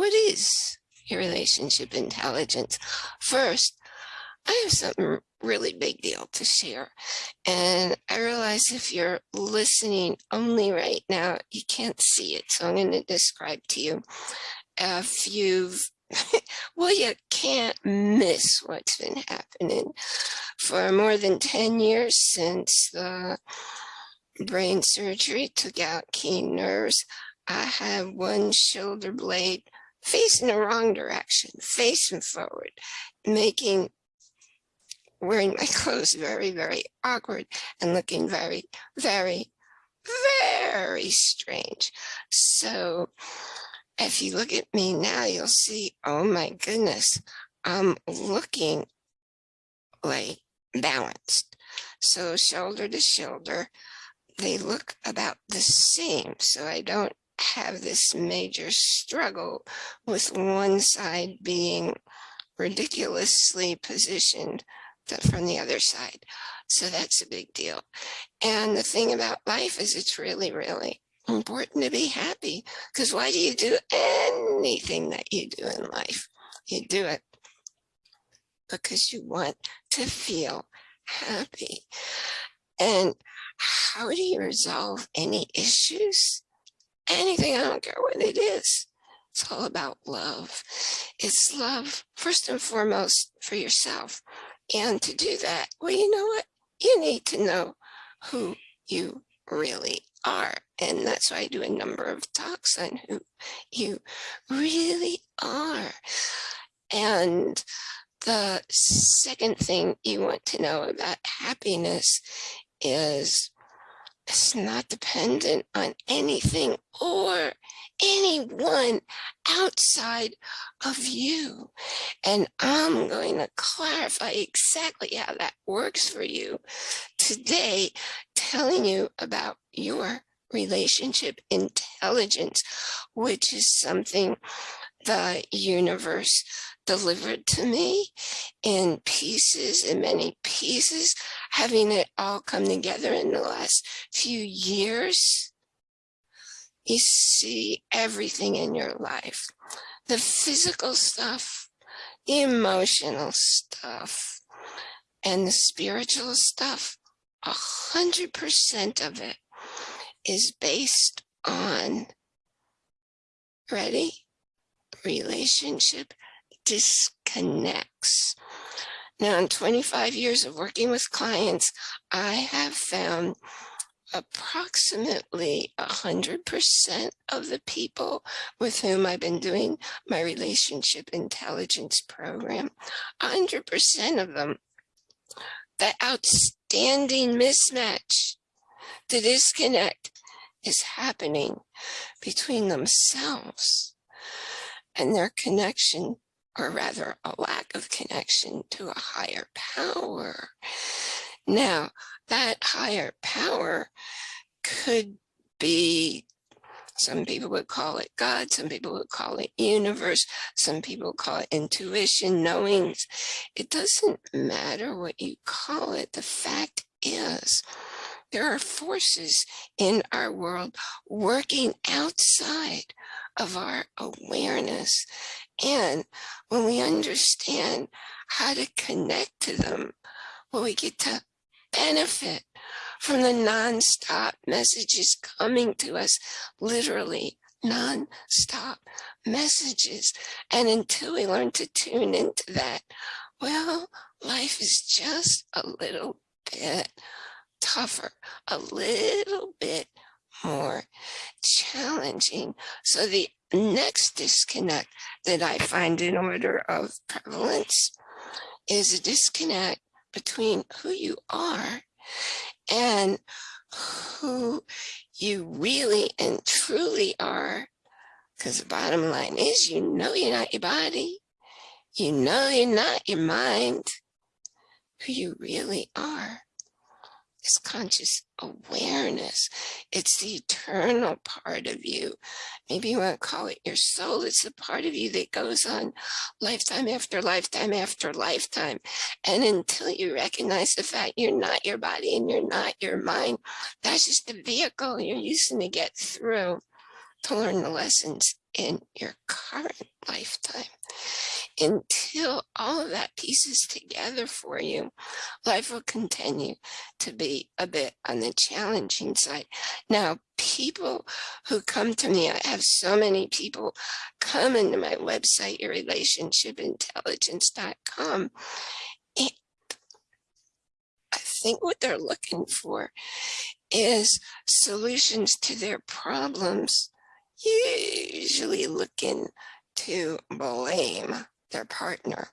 what is your relationship intelligence? First, I have something really big deal to share. And I realize if you're listening only right now, you can't see it. So I'm going to describe to you. If you've, well, you can't miss what's been happening for more than 10 years since the brain surgery took out key nerves. I have one shoulder blade facing the wrong direction, facing forward, making wearing my clothes very, very awkward and looking very, very, very strange. So if you look at me now, you'll see, oh my goodness, I'm looking like balanced. So shoulder to shoulder, they look about the same. So I don't have this major struggle with one side being ridiculously positioned from the other side. So that's a big deal. And the thing about life is it's really, really important to be happy because why do you do anything that you do in life? You do it because you want to feel happy. And how do you resolve any issues? Anything, I don't care what it is. It's all about love. It's love, first and foremost, for yourself. And to do that, well, you know what? You need to know who you really are. And that's why I do a number of talks on who you really are. And the second thing you want to know about happiness is it's not dependent on anything or anyone outside of you. And I'm going to clarify exactly how that works for you today, telling you about your relationship intelligence, which is something the universe delivered to me in pieces, in many pieces, having it all come together in the last few years. You see everything in your life, the physical stuff, the emotional stuff, and the spiritual stuff. A hundred percent of it is based on, ready? Relationship disconnects. Now, in 25 years of working with clients, I have found approximately 100% of the people with whom I've been doing my relationship intelligence program, 100% of them, the outstanding mismatch, the disconnect is happening between themselves and their connection or rather a lack of connection to a higher power. Now, that higher power could be, some people would call it God, some people would call it universe, some people call it intuition, knowings. It doesn't matter what you call it. The fact is, there are forces in our world working outside of our awareness. And when we understand how to connect to them, when we get to benefit from the nonstop messages coming to us, literally non-stop messages. And until we learn to tune into that, well, life is just a little bit tougher, a little bit more challenging. So the next disconnect that I find in order of prevalence is a disconnect between who you are and who you really and truly are. Because the bottom line is, you know you're not your body. You know you're not your mind. Who you really are is conscious awareness. It's the eternal part of you. Maybe you want to call it your soul. It's the part of you that goes on lifetime after lifetime after lifetime. And until you recognize the fact you're not your body and you're not your mind, that's just the vehicle you're using to get through to learn the lessons in your current lifetime. Until all of that pieces together for you, life will continue to be a bit on the challenging side. Now, people who come to me, I have so many people come into my website, yourrelationshipintelligence.com. And I think what they're looking for is solutions to their problems usually looking to blame their partner.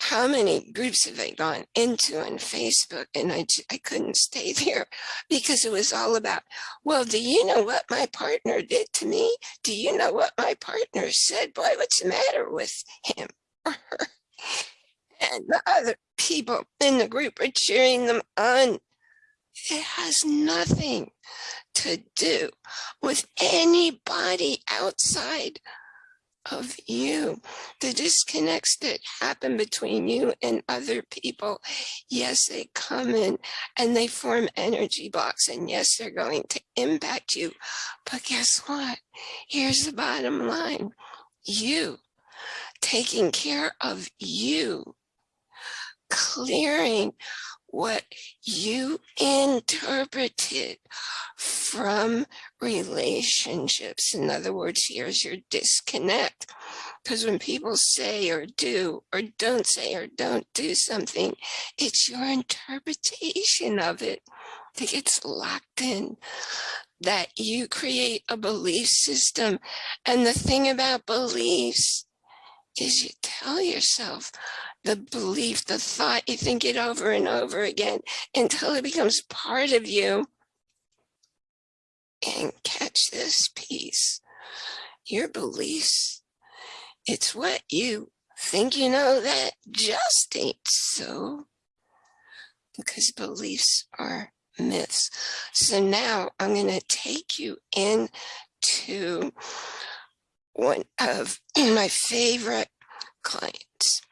How many groups have I gone into on Facebook and I, I couldn't stay there because it was all about, well, do you know what my partner did to me? Do you know what my partner said? Boy, what's the matter with him or her? And the other people in the group are cheering them on. It has nothing to do with anybody outside of you. The disconnects that happen between you and other people, yes, they come in and they form energy blocks. And yes, they're going to impact you. But guess what? Here's the bottom line. You taking care of you, clearing what you interpreted from relationships. In other words, here's your disconnect. Because when people say or do or don't say or don't do something, it's your interpretation of it that gets locked in. That you create a belief system. And the thing about beliefs is you tell yourself the belief, the thought, you think it over and over again until it becomes part of you. And catch this piece, your beliefs, it's what you think you know that just ain't so because beliefs are myths. So now I'm going to take you into one of my favorite clients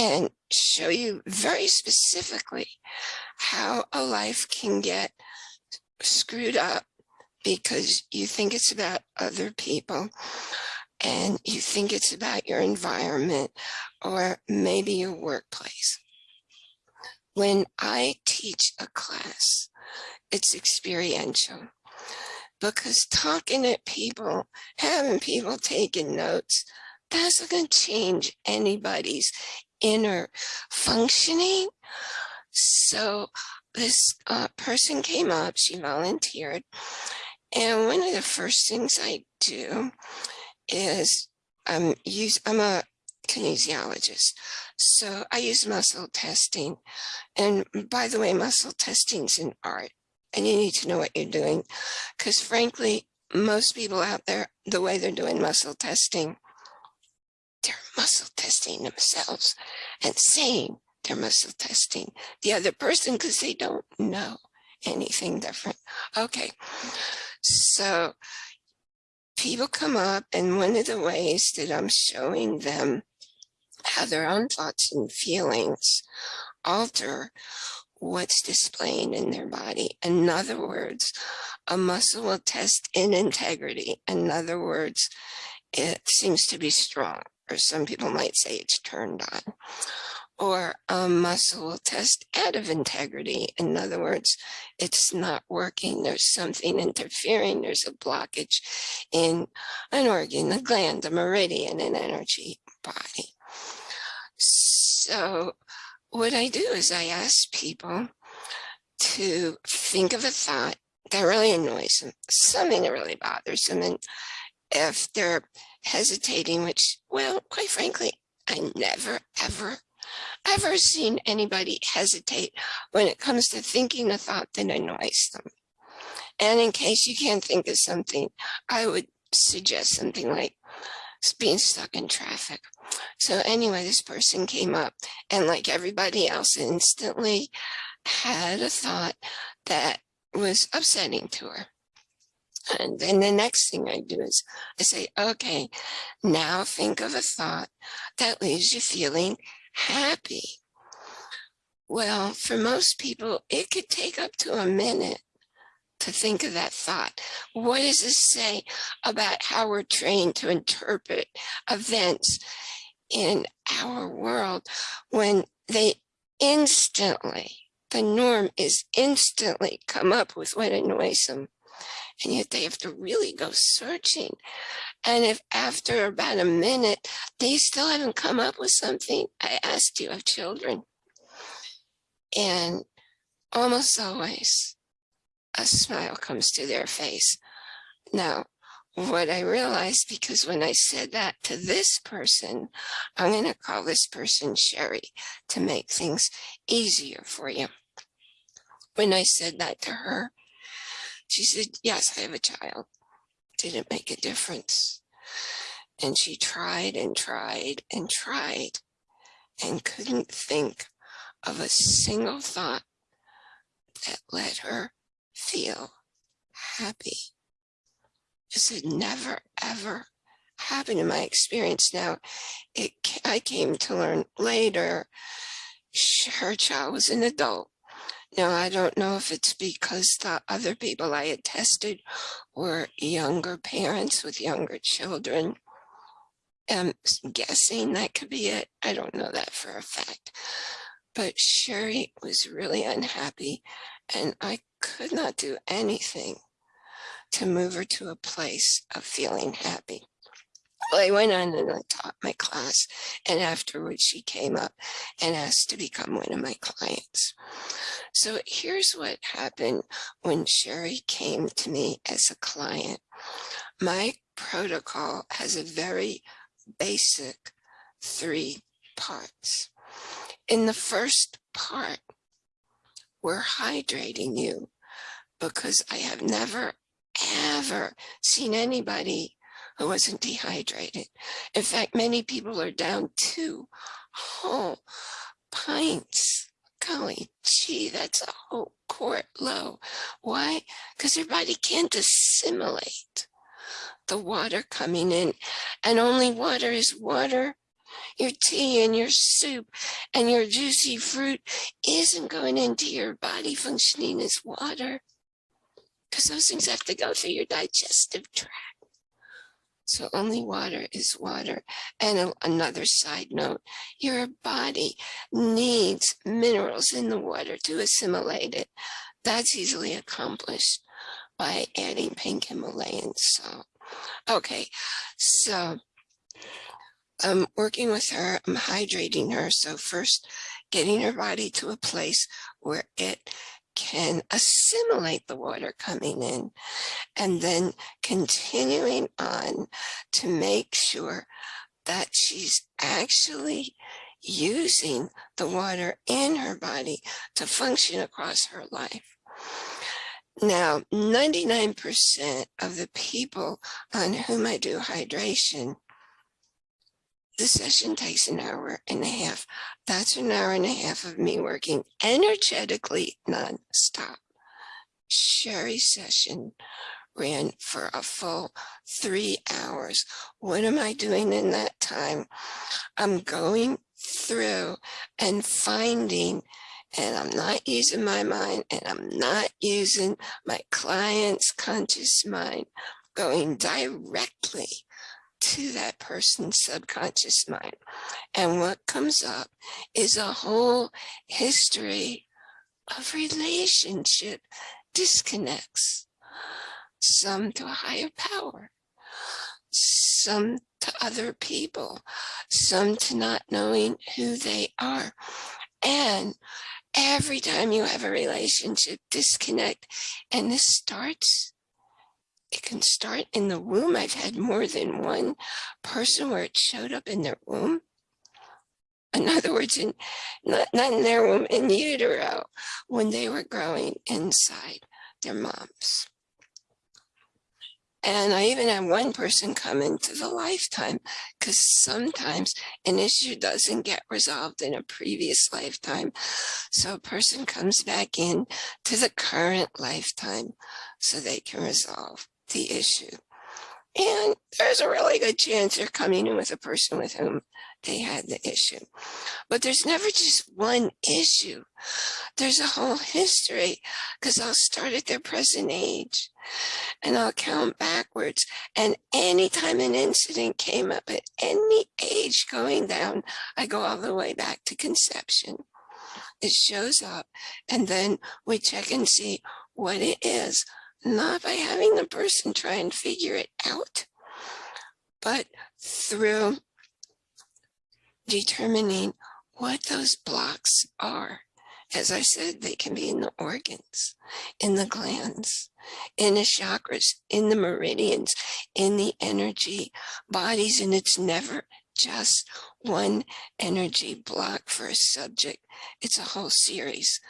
and show you very specifically how a life can get screwed up because you think it's about other people and you think it's about your environment or maybe your workplace. When I teach a class, it's experiential because talking to people, having people taking notes, that's not going to change anybody's inner functioning. So this uh, person came up, she volunteered. And one of the first things I do is um, use, I'm a kinesiologist. So I use muscle testing. And by the way, muscle testing is an art and you need to know what you're doing. Because frankly, most people out there, the way they're doing muscle testing they're muscle testing themselves and saying they're muscle testing the other person because they don't know anything different. Okay, so people come up and one of the ways that I'm showing them how their own thoughts and feelings alter what's displaying in their body. In other words, a muscle will test in integrity. In other words, it seems to be strong or some people might say it's turned on. Or a muscle test out of integrity. In other words, it's not working. There's something interfering. There's a blockage in an organ, a gland, a meridian, an energy body. So what I do is I ask people to think of a thought that really annoys them, something that really bothers them. And if they're hesitating, which, well, quite frankly, I never, ever, ever seen anybody hesitate when it comes to thinking a thought that annoys them. And in case you can't think of something, I would suggest something like being stuck in traffic. So anyway, this person came up and like everybody else instantly had a thought that was upsetting to her. And then the next thing I do is I say, okay, now think of a thought that leaves you feeling happy. Well, for most people, it could take up to a minute to think of that thought. What does this say about how we're trained to interpret events in our world when they instantly, the norm is instantly come up with what annoys them. And yet they have to really go searching. And if after about a minute, they still haven't come up with something, I asked you of children. And almost always a smile comes to their face. Now, what I realized, because when I said that to this person, I'm going to call this person Sherry to make things easier for you. When I said that to her, she said, yes, I have a child. Didn't make a difference. And she tried and tried and tried and couldn't think of a single thought that let her feel happy. This had never, ever happened in my experience. Now, it, I came to learn later, her child was an adult. Now, I don't know if it's because the other people I had tested were younger parents with younger children. I'm guessing that could be it. I don't know that for a fact. But Sherry was really unhappy and I could not do anything to move her to a place of feeling happy. Well, I went on and I taught my class and afterwards she came up and asked to become one of my clients. So here's what happened when Sherry came to me as a client. My protocol has a very basic three parts. In the first part, we're hydrating you because I have never, ever seen anybody who wasn't dehydrated. In fact, many people are down two whole pints. Golly gee, that's a whole quart low. Why? Because your body can't assimilate the water coming in and only water is water your tea and your soup and your juicy fruit isn't going into your body functioning as water because those things have to go through your digestive tract. So only water is water. And another side note, your body needs minerals in the water to assimilate it. That's easily accomplished by adding pink Himalayan salt. Okay, so I'm working with her, I'm hydrating her. So first getting her body to a place where it can assimilate the water coming in and then continuing on to make sure that she's actually using the water in her body to function across her life. Now, 99% of the people on whom I do hydration the session takes an hour and a half. That's an hour and a half of me working energetically nonstop. Sherry's session ran for a full three hours. What am I doing in that time? I'm going through and finding and I'm not using my mind and I'm not using my client's conscious mind, going directly to that person's subconscious mind. And what comes up is a whole history of relationship disconnects, some to a higher power, some to other people, some to not knowing who they are. And every time you have a relationship disconnect, and this starts it can start in the womb. I've had more than one person where it showed up in their womb. In other words, in, not, not in their womb, in utero, when they were growing inside their moms. And I even had one person come into the lifetime because sometimes an issue doesn't get resolved in a previous lifetime. So a person comes back in to the current lifetime so they can resolve the issue. And there's a really good chance they're coming in with a person with whom they had the issue. But there's never just one issue. There's a whole history because I'll start at their present age and I'll count backwards. And anytime an incident came up at any age going down, I go all the way back to conception. It shows up and then we check and see what it is, not by having the person try and figure it out, but through determining what those blocks are. As I said, they can be in the organs, in the glands, in the chakras, in the meridians, in the energy bodies, and it's never just one energy block for a subject. It's a whole series.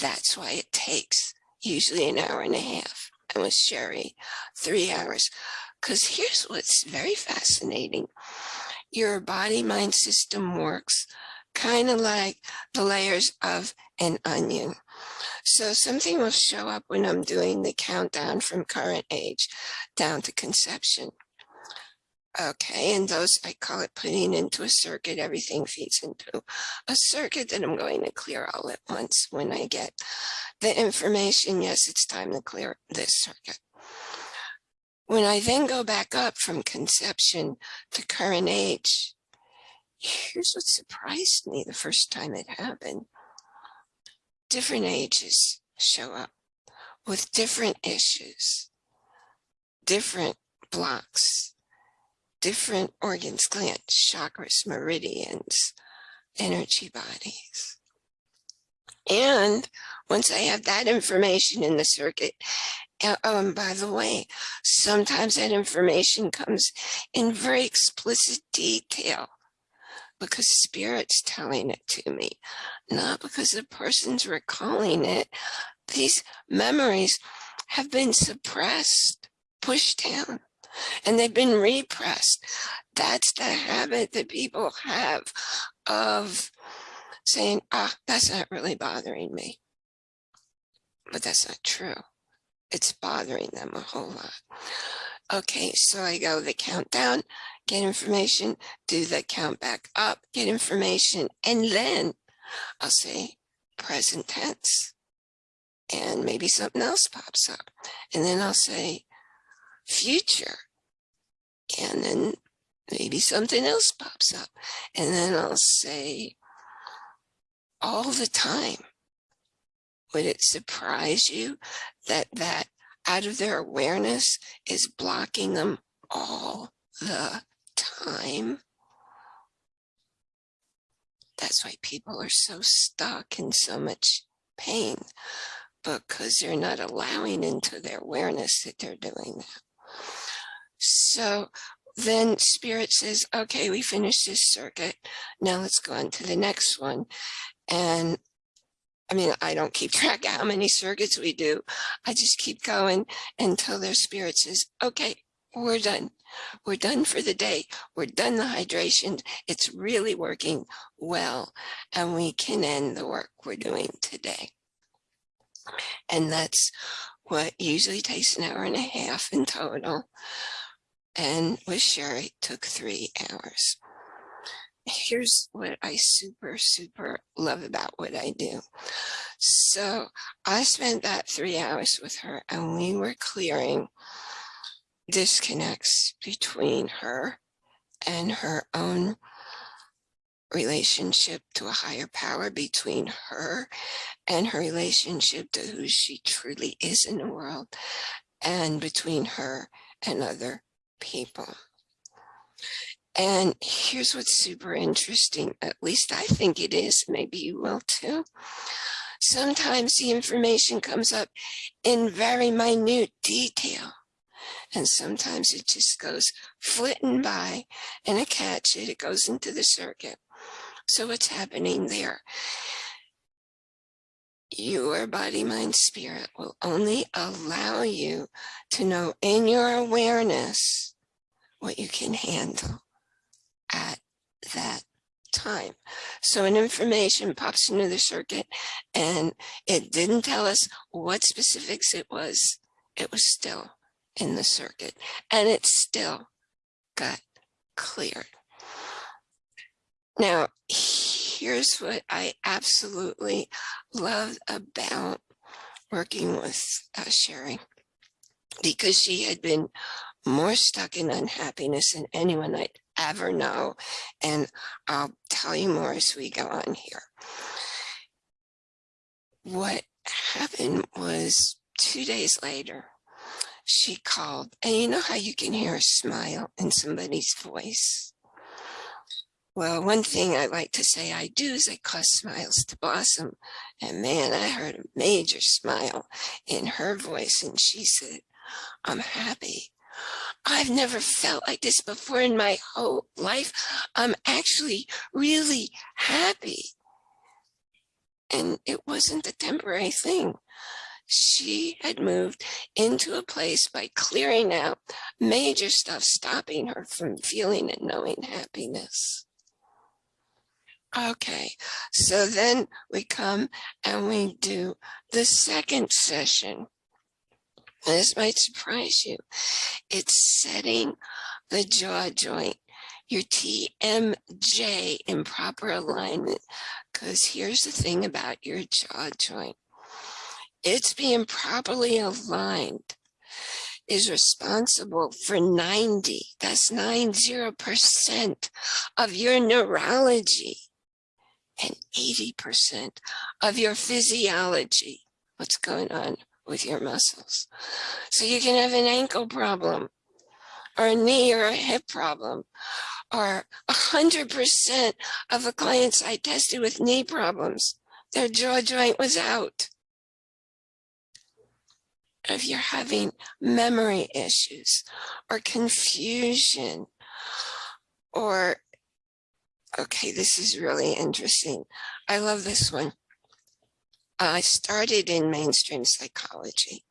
That's why it takes usually an hour and a half. And with Sherry, three hours. Because here's what's very fascinating. Your body mind system works kind of like the layers of an onion. So something will show up when I'm doing the countdown from current age down to conception. Okay, and those, I call it putting into a circuit, everything feeds into a circuit that I'm going to clear all at once when I get the information. Yes, it's time to clear this circuit. When I then go back up from conception to current age, here's what surprised me the first time it happened. Different ages show up with different issues, different blocks, different organs, glands, chakras, meridians, energy bodies. And once I have that information in the circuit, oh, and by the way, sometimes that information comes in very explicit detail because spirit's telling it to me, not because the person's recalling it. These memories have been suppressed, pushed down, and they've been repressed. That's the habit that people have of saying, ah, that's not really bothering me. But that's not true. It's bothering them a whole lot. Okay, so I go the countdown, get information, do the count back up, get information, and then I'll say present tense. And maybe something else pops up. And then I'll say future. And then maybe something else pops up. And then I'll say all the time. Would it surprise you that that out of their awareness is blocking them all the time. That's why people are so stuck in so much pain because they're not allowing into their awareness that they're doing that. So then spirit says, okay, we finished this circuit. Now let's go on to the next one. And I mean, I don't keep track of how many circuits we do. I just keep going until their spirit says, okay, we're done. We're done for the day. We're done the hydration. It's really working well. And we can end the work we're doing today. And that's what usually takes an hour and a half in total. And with Sherry took three hours. Here's what I super, super love about what I do. So I spent that three hours with her and we were clearing disconnects between her and her own relationship to a higher power between her and her relationship to who she truly is in the world and between her and other people. And here's what's super interesting, at least I think it is, maybe you will too. Sometimes the information comes up in very minute detail and sometimes it just goes flitting by and I catch it, it goes into the circuit. So what's happening there? Your body, mind, spirit will only allow you to know in your awareness what you can handle at that time. So an information pops into the circuit and it didn't tell us what specifics it was. It was still in the circuit and it still got cleared. Now, here's what I absolutely love about working with uh, Sherry because she had been more stuck in unhappiness than anyone I'd ever know. And I'll tell you more as we go on here. What happened was two days later, she called and you know how you can hear a smile in somebody's voice? Well, one thing I like to say I do is I cause smiles to blossom. And man, I heard a major smile in her voice. And she said, I'm happy. I've never felt like this before in my whole life. I'm actually really happy. And it wasn't a temporary thing. She had moved into a place by clearing out major stuff, stopping her from feeling and knowing happiness. Okay, so then we come and we do the second session. This might surprise you. It's setting the jaw joint, your TMJ in proper alignment. Because here's the thing about your jaw joint. It's being properly aligned is responsible for 90, that's 90% of your neurology and 80% of your physiology, what's going on with your muscles. So you can have an ankle problem or a knee or a hip problem or 100% of the clients I tested with knee problems, their jaw joint was out. If you're having memory issues or confusion or Okay, this is really interesting. I love this one. I started in mainstream psychology.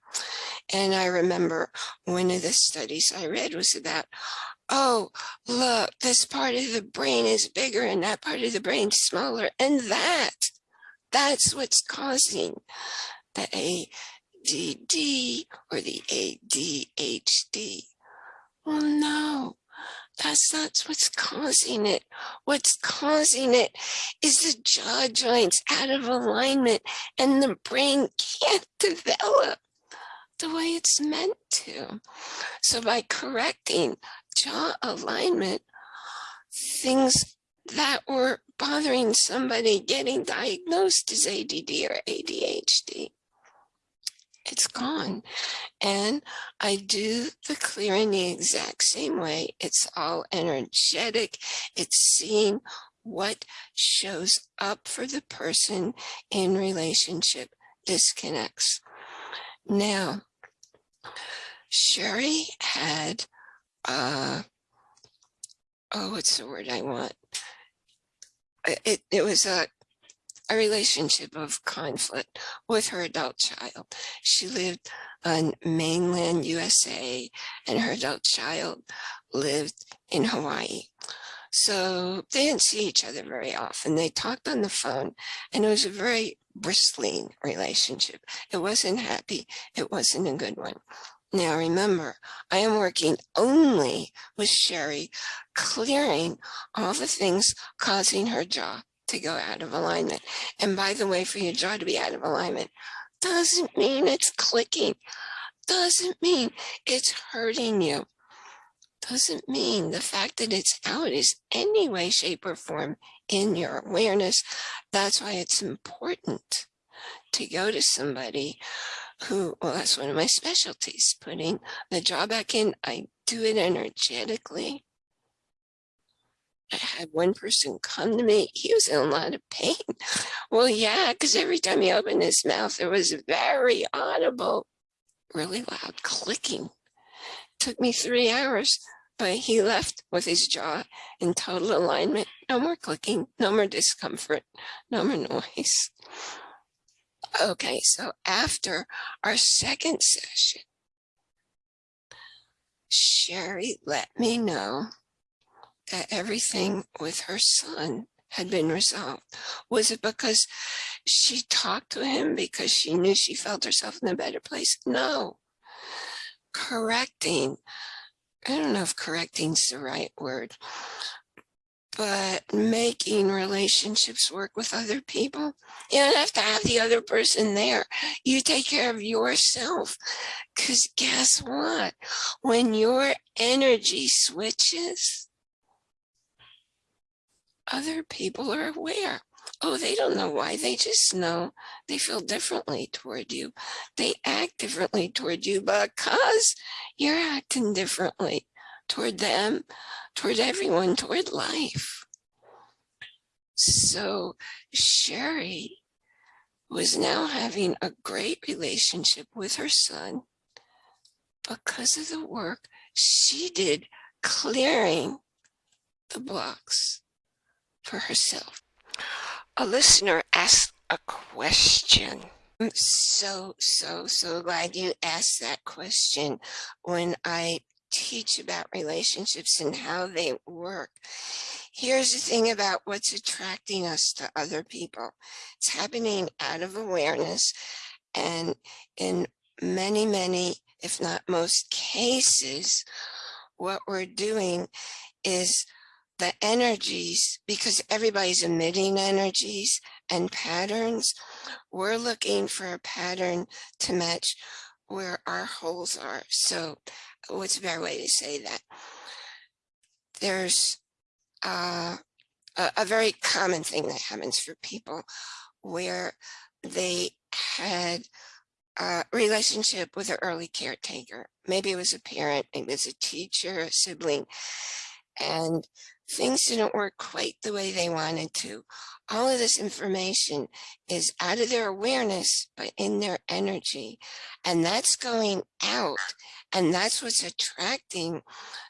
And I remember one of the studies I read was about, oh, look, this part of the brain is bigger and that part of the brain smaller. And that, that's what's causing the ADD or the ADHD. Well, no, that's not what's causing it. What's causing it is the jaw joints out of alignment and the brain can't develop the way it's meant to. So by correcting jaw alignment, things that were bothering somebody getting diagnosed as ADD or ADHD it's gone. And I do the clearing the exact same way. It's all energetic. It's seeing what shows up for the person in relationship disconnects. Now, Sherry had, uh, oh, what's the word I want? It, it was a a relationship of conflict with her adult child. She lived on mainland USA and her adult child lived in Hawaii. So they didn't see each other very often. They talked on the phone and it was a very bristling relationship. It wasn't happy. It wasn't a good one. Now remember, I am working only with Sherry, clearing all the things causing her jaw to go out of alignment. And by the way, for your jaw to be out of alignment doesn't mean it's clicking, doesn't mean it's hurting you, doesn't mean the fact that it's out is any way, shape, or form in your awareness. That's why it's important to go to somebody who, well, that's one of my specialties, putting the jaw back in. I do it energetically I had one person come to me, he was in a lot of pain. Well, yeah, because every time he opened his mouth, there was a very audible, really loud clicking. Took me three hours, but he left with his jaw in total alignment. No more clicking, no more discomfort, no more noise. Okay, so after our second session, Sherry let me know that everything with her son had been resolved? Was it because she talked to him because she knew she felt herself in a better place? No. correcting. I don't know if correcting's the right word, but making relationships work with other people. You don't have to have the other person there. You take care of yourself. Because guess what? When your energy switches, other people are aware. Oh, they don't know why. They just know they feel differently toward you. They act differently toward you because you're acting differently toward them, toward everyone, toward life. So Sherry was now having a great relationship with her son because of the work she did clearing the blocks for herself. A listener asked a question. I'm so, so, so glad you asked that question when I teach about relationships and how they work. Here's the thing about what's attracting us to other people. It's happening out of awareness and in many, many, if not most cases, what we're doing is the energies, because everybody's emitting energies and patterns, we're looking for a pattern to match where our holes are. So what's a better way to say that? There's uh, a, a very common thing that happens for people where they had a relationship with an early caretaker. Maybe it was a parent, maybe it was a teacher, a sibling, and things didn't work quite the way they wanted to. All of this information is out of their awareness, but in their energy. And that's going out. And that's what's attracting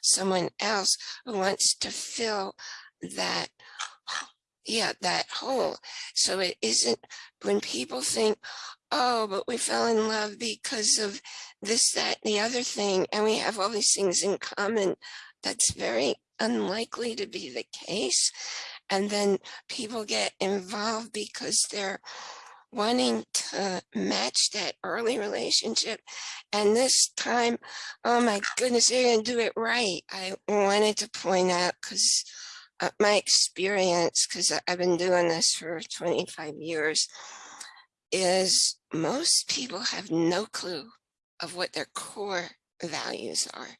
someone else who wants to fill that, yeah, that hole. So it isn't when people think, oh, but we fell in love because of this, that, the other thing, and we have all these things in common. That's very unlikely to be the case. And then people get involved because they're wanting to match that early relationship. And this time, oh my goodness, they're going to do it right. I wanted to point out because uh, my experience, because I've been doing this for 25 years, is most people have no clue of what their core values are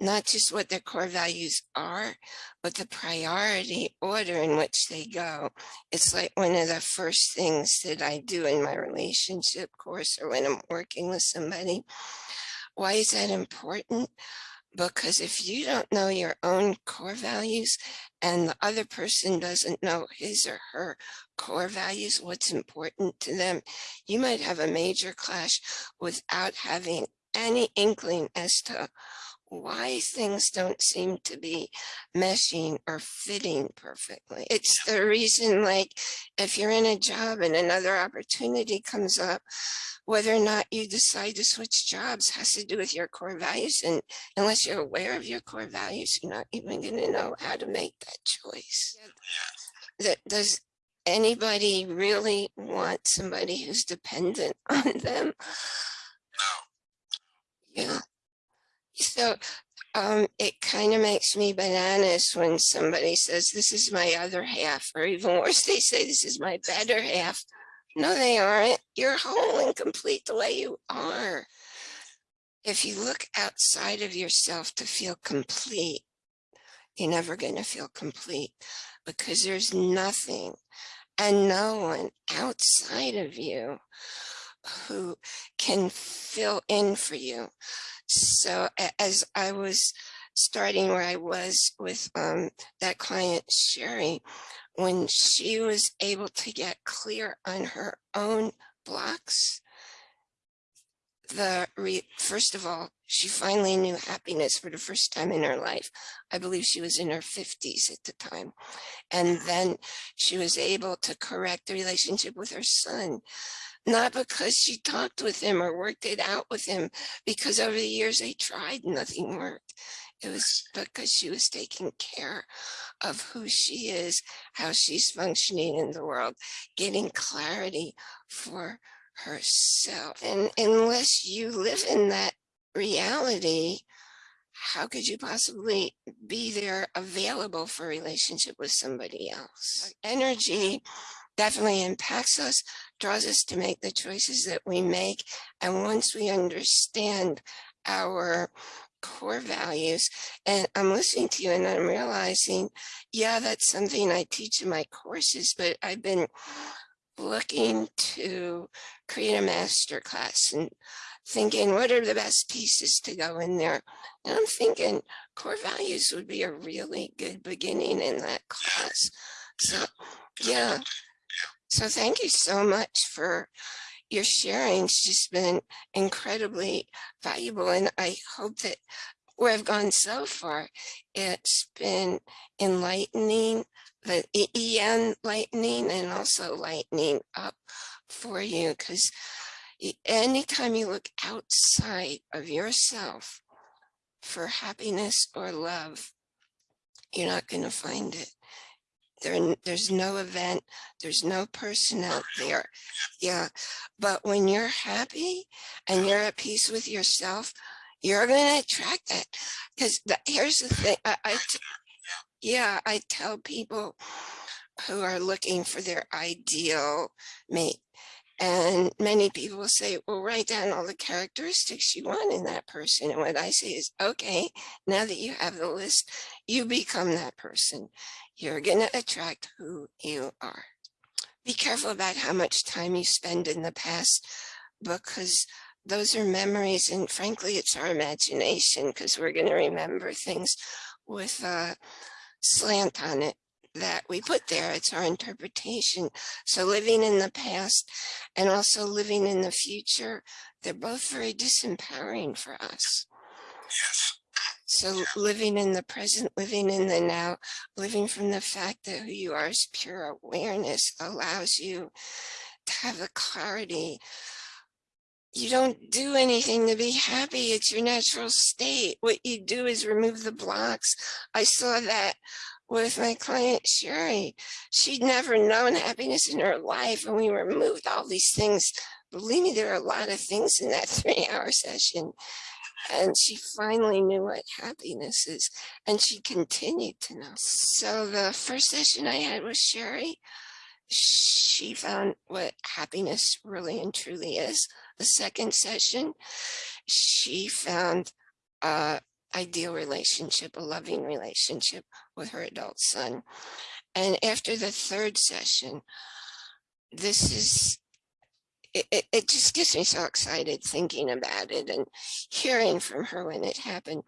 not just what their core values are, but the priority order in which they go. It's like one of the first things that I do in my relationship course or when I'm working with somebody. Why is that important? Because if you don't know your own core values and the other person doesn't know his or her core values, what's important to them, you might have a major clash without having any inkling as to why things don't seem to be meshing or fitting perfectly. It's the reason, like, if you're in a job and another opportunity comes up, whether or not you decide to switch jobs has to do with your core values. And unless you're aware of your core values, you're not even going to know how to make that choice. That does anybody really want somebody who's dependent on them? Yeah. So um, it kind of makes me bananas when somebody says, this is my other half, or even worse, they say, this is my better half. No, they aren't. You're whole and complete the way you are. If you look outside of yourself to feel complete, you're never going to feel complete because there's nothing and no one outside of you who can fill in for you. So as I was starting where I was with um, that client, Sherry, when she was able to get clear on her own blocks, the re first of all, she finally knew happiness for the first time in her life. I believe she was in her 50s at the time. And then she was able to correct the relationship with her son not because she talked with him or worked it out with him, because over the years they tried, nothing worked. It was because she was taking care of who she is, how she's functioning in the world, getting clarity for herself. And unless you live in that reality, how could you possibly be there available for a relationship with somebody else? Energy definitely impacts us, draws us to make the choices that we make. And once we understand our core values, and I'm listening to you and I'm realizing, yeah, that's something I teach in my courses, but I've been looking to create a master class and thinking what are the best pieces to go in there? And i'm thinking core values would be a really good beginning in that class. So yeah so thank you so much for your sharing. It's just been incredibly valuable. And I hope that where I've gone so far, it's been enlightening, the enlightening and also lightening up for you. Because anytime you look outside of yourself for happiness or love, you're not going to find it. There, there's no event, there's no person out there. Yeah, but when you're happy and you're at peace with yourself, you're going to attract that. Because here's the thing, I, I yeah, I tell people who are looking for their ideal mate, and many people will say, well, write down all the characteristics you want in that person. And what I say is, okay, now that you have the list, you become that person. You're going to attract who you are. Be careful about how much time you spend in the past because those are memories. And frankly, it's our imagination because we're going to remember things with a slant on it that we put there. It's our interpretation. So living in the past and also living in the future, they're both very disempowering for us. Yes. So living in the present, living in the now, living from the fact that who you are is pure awareness allows you to have the clarity. You don't do anything to be happy. It's your natural state. What you do is remove the blocks. I saw that with my client Sherry. She'd never known happiness in her life and we removed all these things. Believe me, there are a lot of things in that three hour session. And she finally knew what happiness is and she continued to know. So the first session I had with Sherry, she found what happiness really and truly is. The second session, she found uh, ideal relationship, a loving relationship with her adult son. And after the third session, this is, it, it, just gets me so excited thinking about it and hearing from her when it happened.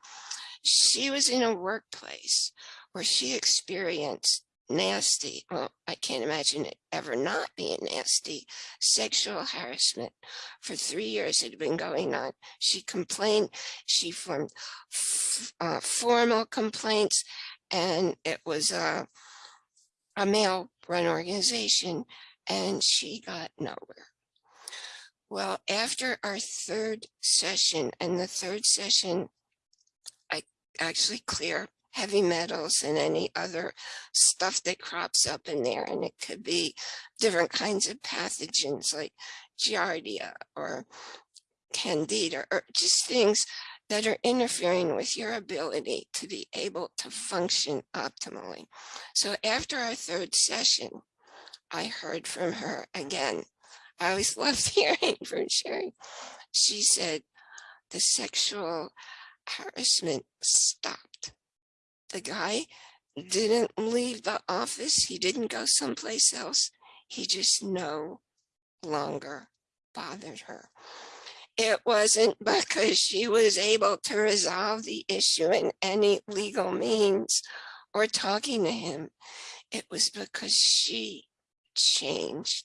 She was in a workplace where she experienced nasty, well, I can't imagine it ever not being nasty, sexual harassment for three years it had been going on. She complained, she formed uh, formal complaints and it was a, a male run organization and she got nowhere. Well, after our third session and the third session, I actually clear heavy metals and any other stuff that crops up in there. And it could be different kinds of pathogens like Giardia or Candida or just things that are interfering with your ability to be able to function optimally. So after our third session, I heard from her again. I always loved hearing from Sherry. She said the sexual harassment stopped the guy didn't leave the office. He didn't go someplace else. He just no longer bothered her. It wasn't because she was able to resolve the issue in any legal means or talking to him. It was because she changed.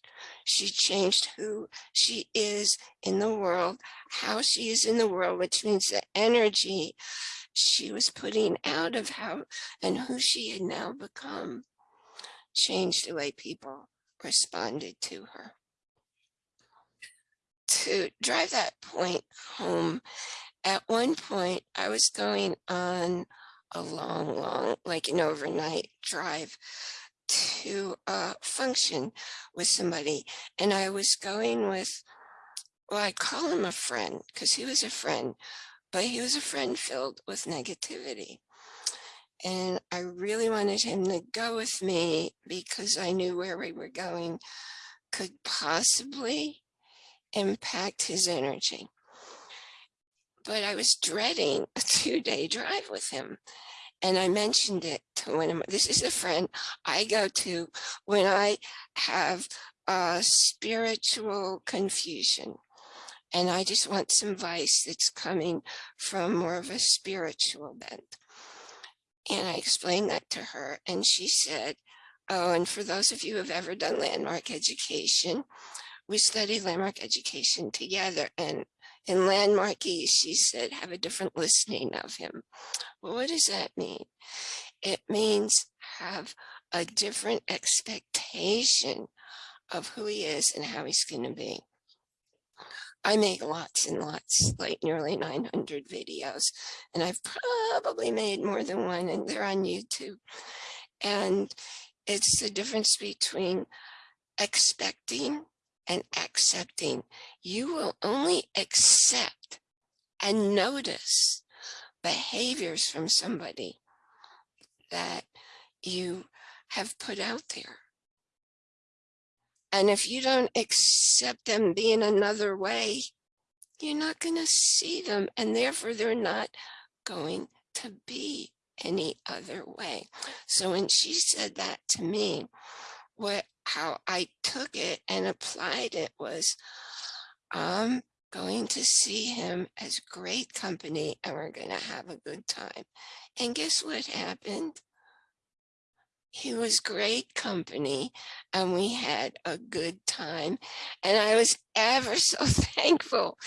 She changed who she is in the world, how she is in the world, which means the energy she was putting out of how and who she had now become changed the way people responded to her. To drive that point home, at one point I was going on a long, long, like an overnight drive to function with somebody. And I was going with, well, I call him a friend because he was a friend, but he was a friend filled with negativity. And I really wanted him to go with me because I knew where we were going could possibly impact his energy. But I was dreading a two day drive with him. And I mentioned it to one of my, this is a friend I go to when I have a spiritual confusion. And I just want some advice that's coming from more of a spiritual bent. And I explained that to her and she said, oh, and for those of you who have ever done landmark education, we studied landmark education together and in landmark East, she said, have a different listening of him. Well, what does that mean? It means have a different expectation of who he is and how he's going to be. I make lots and lots, like nearly 900 videos, and I've probably made more than one, and they're on YouTube. And it's the difference between expecting and accepting. You will only accept and notice behaviors from somebody that you have put out there. And if you don't accept them being another way, you're not going to see them. And therefore, they're not going to be any other way. So when she said that to me, what how I took it and applied it was I'm going to see him as great company and we're going to have a good time. And guess what happened? he was great company and we had a good time. And I was ever so thankful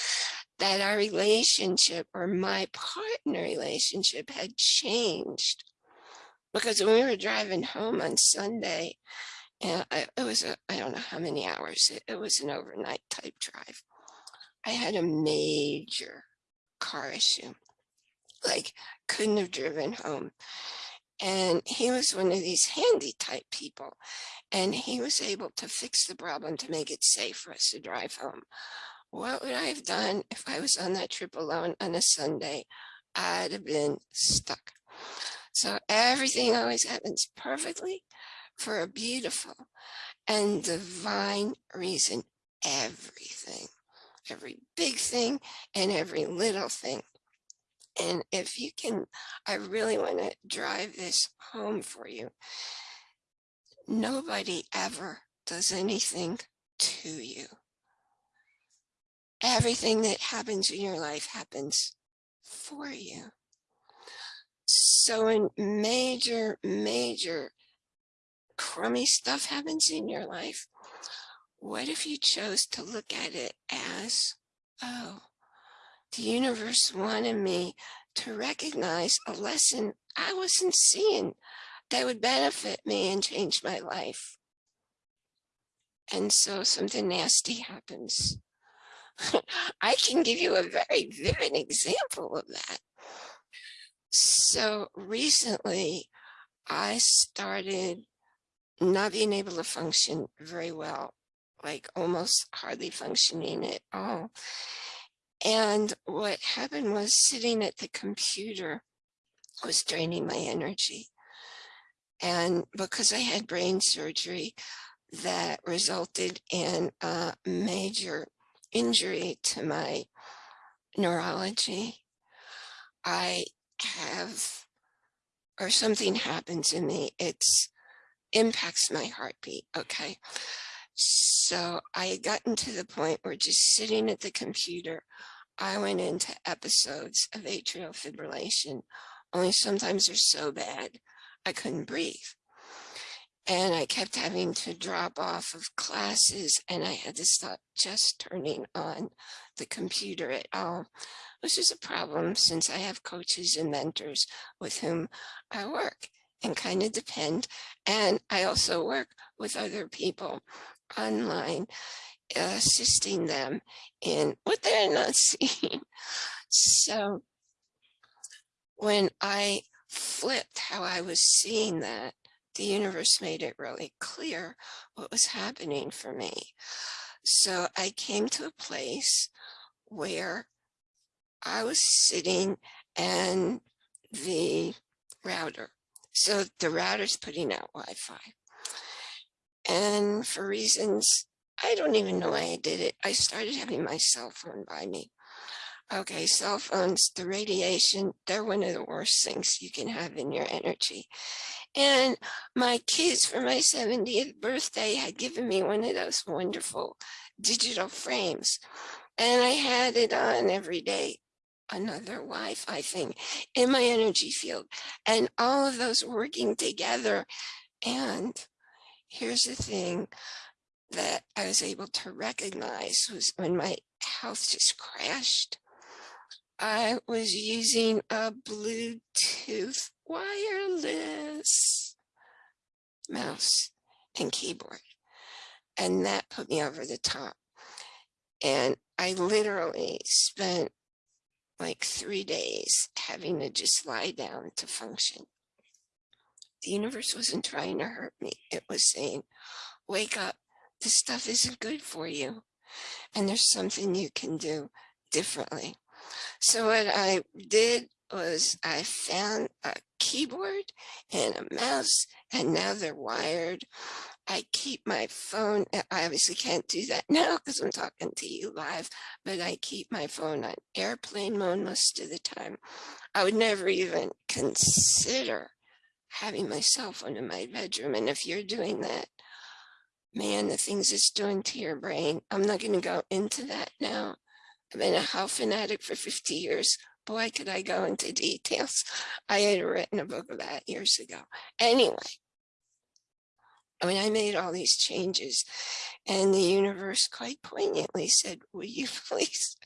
that our relationship or my partner relationship had changed. Because when we were driving home on Sunday, and I, it was, I don't know how many hours, it, it was an overnight type drive. I had a major car issue, like couldn't have driven home. And he was one of these handy type people. And he was able to fix the problem to make it safe for us to drive home. What would I have done if I was on that trip alone on a Sunday? I'd have been stuck. So everything always happens perfectly for a beautiful and divine reason. Everything, every big thing and every little thing and if you can, I really want to drive this home for you. Nobody ever does anything to you. Everything that happens in your life happens for you. So in major, major crummy stuff happens in your life, what if you chose to look at it as, oh, the universe wanted me to recognize a lesson I wasn't seeing that would benefit me and change my life. And so something nasty happens. I can give you a very vivid example of that. So recently I started not being able to function very well, like almost hardly functioning at all. And what happened was sitting at the computer was draining my energy. And because I had brain surgery that resulted in a major injury to my neurology, I have, or something happens in me, it's impacts my heartbeat, okay? So I had gotten to the point where just sitting at the computer, I went into episodes of atrial fibrillation, only sometimes they're so bad I couldn't breathe. And I kept having to drop off of classes and I had to stop just turning on the computer at all, which is a problem since I have coaches and mentors with whom I work and kind of depend. And I also work with other people online assisting them in what they're not seeing. So when I flipped how I was seeing that, the universe made it really clear what was happening for me. So I came to a place where I was sitting and the router. So the router's putting out Wi-Fi. And for reasons, I don't even know why I did it. I started having my cell phone by me. Okay, cell phones, the radiation, they're one of the worst things you can have in your energy. And my kids for my 70th birthday had given me one of those wonderful digital frames. And I had it on every day, another Wi-Fi thing in my energy field. And all of those working together. And here's the thing that I was able to recognize was when my health just crashed. I was using a Bluetooth wireless mouse and keyboard. And that put me over the top. And I literally spent like three days having to just lie down to function. The universe wasn't trying to hurt me. It was saying, wake up, this stuff isn't good for you. And there's something you can do differently. So what I did was I found a keyboard and a mouse and now they're wired. I keep my phone, I obviously can't do that now because I'm talking to you live, but I keep my phone on airplane mode most of the time. I would never even consider having my cell phone in my bedroom. And if you're doing that, man, the things it's doing to your brain, I'm not going to go into that now. I've been a health fanatic for 50 years. Boy, could I go into details. I had written a book that years ago. Anyway, I mean, I made all these changes and the universe quite poignantly said, will you please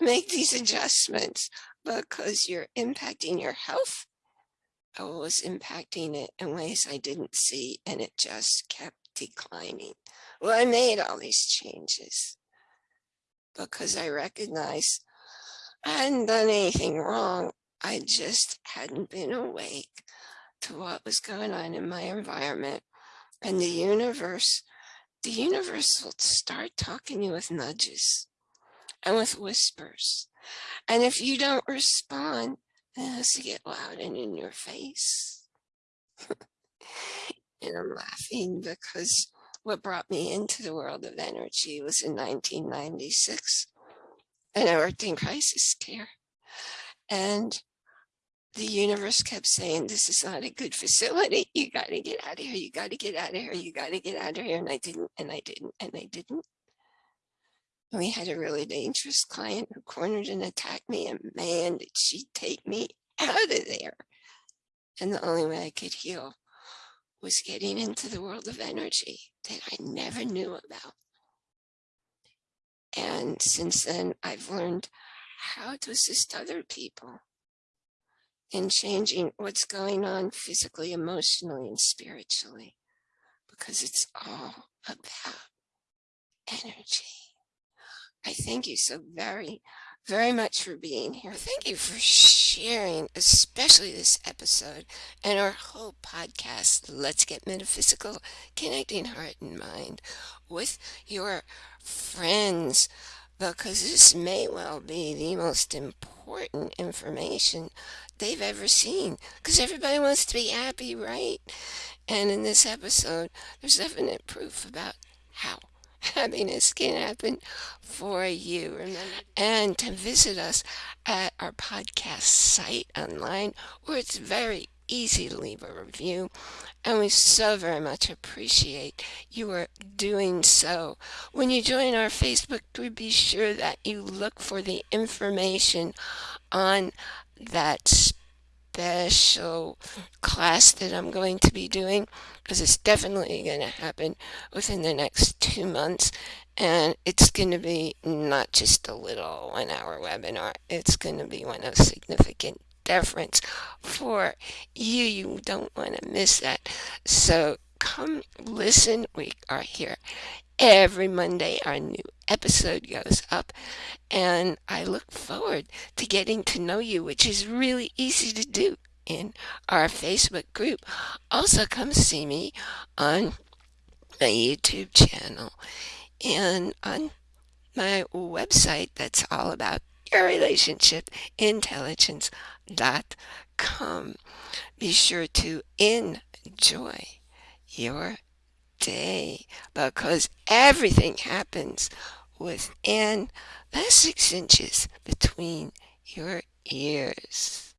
make these adjustments because you're impacting your health. I was impacting it in ways I didn't see and it just kept declining. Well, I made all these changes because I recognized I hadn't done anything wrong. I just hadn't been awake to what was going on in my environment. And the universe, the universe will start talking to you with nudges and with whispers. And if you don't respond, it has to get loud and in your face. and I'm laughing because what brought me into the world of energy was in 1996 and I worked in crisis care and the universe kept saying this is not a good facility. You got to get out of here. You got to get out of here. You got to get out of here. And I didn't and I didn't and I didn't. And we had a really dangerous client who cornered and attacked me and man did she take me out of there. And the only way I could heal was getting into the world of energy that I never knew about. And since then, I've learned how to assist other people in changing what's going on physically, emotionally, and spiritually, because it's all about energy. I thank you so very very much for being here. Thank you for sharing, especially this episode and our whole podcast, Let's Get Metaphysical, Connecting Heart and Mind, with your friends, because this may well be the most important information they've ever seen, because everybody wants to be happy, right? And in this episode, there's definite proof about how happiness can happen for you. Remember? And to visit us at our podcast site online, where it's very easy to leave a review. And we so very much appreciate you are doing so. When you join our Facebook group, be sure that you look for the information on that special class that I'm going to be doing because it's definitely going to happen within the next two months and it's going to be not just a little one hour webinar it's going to be one of significant difference for you. You don't want to miss that. So come listen. We are here every Monday. Our new episode goes up and I look forward to getting to know you which is really easy to do in our Facebook group. Also come see me on my YouTube channel and on my website that's all about your relationship intelligence.com. Be sure to enjoy your day because everything happens within the six inches between your ears.